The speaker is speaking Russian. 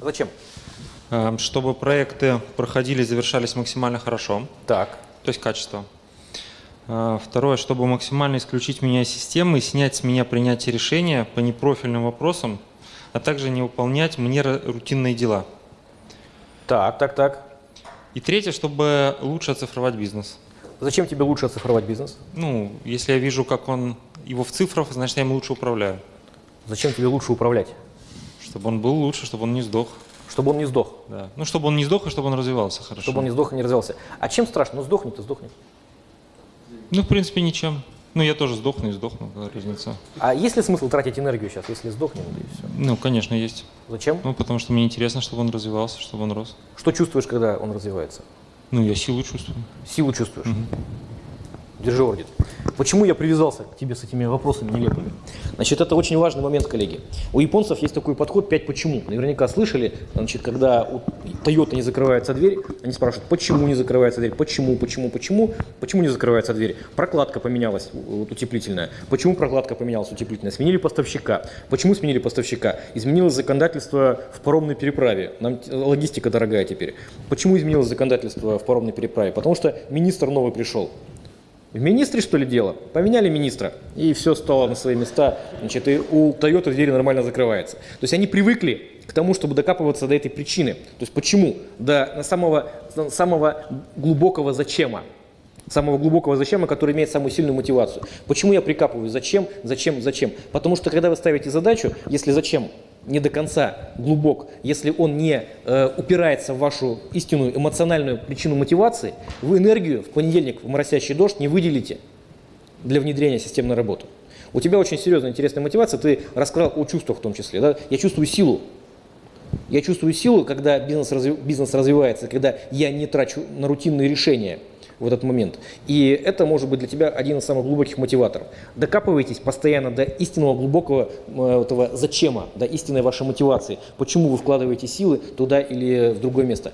Зачем? Эм, Чтобы проекты проходили завершались максимально хорошо, Так. то есть качество. Э, Второе, чтобы максимально исключить меня из системы и снять с меня принятие решения по непрофильным вопросам, а также не выполнять мне рутинные дела. Так, так, так. И третье, чтобы лучше оцифровать бизнес. Зачем тебе лучше оцифровать бизнес? Ну, если я вижу, как он его в цифрах, значит, я им лучше управляю. Зачем тебе лучше управлять? Чтобы он был лучше, чтобы он не сдох. Чтобы он не сдох. Да. Ну, чтобы он не сдох и чтобы он развивался хорошо. Чтобы он не сдох и не развивался. А чем страшно? Ну сдохнет и сдохнет. Ну, в принципе, ничем. Ну, я тоже сдохну и сдохну, какая разница. А есть ли смысл тратить энергию сейчас, если сдохнем, да и все? Ну, конечно, есть. Зачем? Ну, потому что мне интересно, чтобы он развивался, чтобы он рос. Что чувствуешь, когда он развивается? Ну, я силу чувствую. Силу чувствуешь? Держи орден. Почему я привязался к тебе с этими вопросами нелепыми? Значит, это очень важный момент, коллеги. У японцев есть такой подход «пять почему». Наверняка слышали, значит, когда у Toyota не закрывается дверь, они спрашивают, почему не закрывается дверь, почему, почему, почему, почему не закрывается дверь. Прокладка поменялась, утеплительная. Почему прокладка поменялась, утеплительная? Сменили поставщика. Почему сменили поставщика? Изменилось законодательство в паромной переправе. Нам логистика дорогая теперь. Почему изменилось законодательство в паромной переправе? Потому что министр новый пришел. В министре, что ли, дело? Поменяли министра, и все стало на свои места. Значит, и у Toyota двери нормально закрывается. То есть они привыкли к тому, чтобы докапываться до этой причины. То есть почему? До самого, самого глубокого зачема. Самого глубокого зачема, который имеет самую сильную мотивацию. Почему я прикапываю? Зачем, зачем, зачем? Потому что когда вы ставите задачу, если зачем не до конца глубок, если он не э, упирается в вашу истинную эмоциональную причину мотивации, вы энергию в понедельник в моросящий дождь не выделите для внедрения системной работы. У тебя очень серьезная, интересная мотивация, ты рассказал о чувствах в том числе. Да? Я чувствую силу. Я чувствую силу, когда бизнес, разви- бизнес развивается, когда я не трачу на рутинные решения в этот момент. И это может быть для тебя один из самых глубоких мотиваторов. Докапывайтесь постоянно до истинного глубокого э, этого зачема, до истинной вашей мотивации. Почему вы вкладываете силы туда или в другое место.